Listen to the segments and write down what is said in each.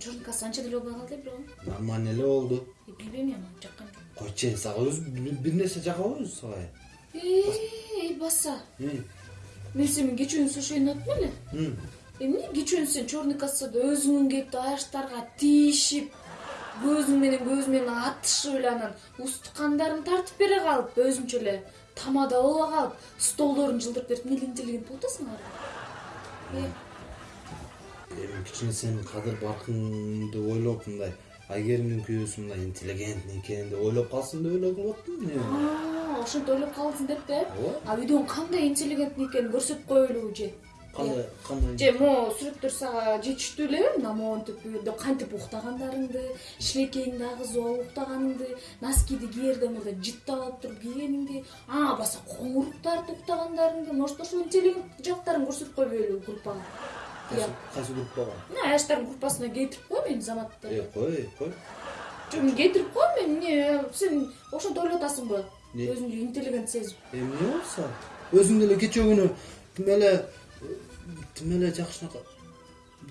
чорникасы анча деле болбой калды бирок нормально эле болду билбейм эми жаккан жок койчу сага өзү бир нерсе жакпабы өзү сага баса М, мен слушайын аттым эле эмне кечээ сен черный кассада өзүңүн келип аяштарга тийишип көзүң менен көз менен атышып эле анан устук кандарың тартып бере калып өзүнчө эле тамада боло калып столдорун жылдырып берип эмне эле интеллигент болуп атасың ары эми кичине сен кадыр баркыңды ойлоп мындай айгеримдин күйөөсү мындай интеллигентный экен деп ойлоп калсын деп атпаймын мен ошентип ойлоп калсын деп да Ооба. а үйдөн кандай интеллигентный экенин көрсөтүп коелу же кандай кандай же могу сүрөттөр сага жетиштүү элеби мына монтип кантип уктагандарыңды шилекейиңди агызып алып уктаганыңды носкиди киерде мурда жыттап алып туруп кийгениңди а баса коңурук тартып уктагандарыңды может ошол интеллигент жактарын көрсөтүп койбойлу группага кайсы кайсы группага мына аяштардын группасына кейтирип кой мени заматты. Кой кой жок мен кейтирип кой мен эмне сен ошентип ойлоп атасыңбы Не? өзүңдү интеллигент сезип эмне болсо өзүң деле кечээ күнү тим эле тим эле жакшынака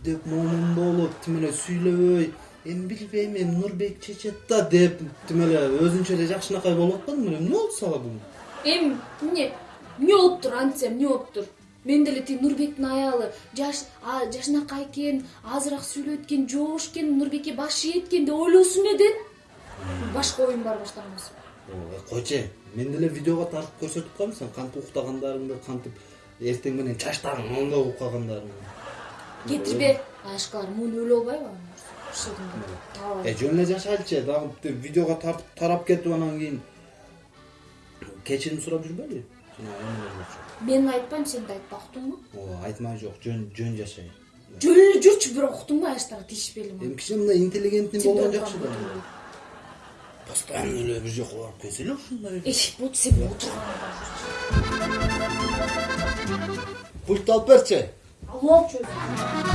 деп момун болуп тим эле сүйлөбөй эми билбейм эми нурбек чечет да деп тим эле өзүнчө эле жакшынакай болуп беле эмне болду сага бүгүн эми эмне эмне болуптур антса эмне болуптур мен деле тиги нурбектин аялы. Жаш жашынакай экен азыраак сүйлөйт экен жоош экен нурбекке баш ийет экен деп ойлосун эле башка оюм бар баштагансың койчу мен деле видеого тартып көрсөтүп коем сен. Кантип уктагандарыңды кантип эртең менен чачтарың оңдоп уккагандарыңды кетирбе аяшкалар муун өлө албайбы э жөн эле жашайлычы дагы видеого тартып тарап кетип анан кийин кечирим сурап болчу мен айтпайм сен да айтпа уктуңбу ооба айтмай жок жөн жөн жашай жөн эле жүрчү бирок уктуңбу аяштарга тийишпейли эми кичине мындай интеллигентный болгон жакшы да постоянно эле бир жака барып келсе эле ушундай болчу сен отурган пульт алып берчи алып алчу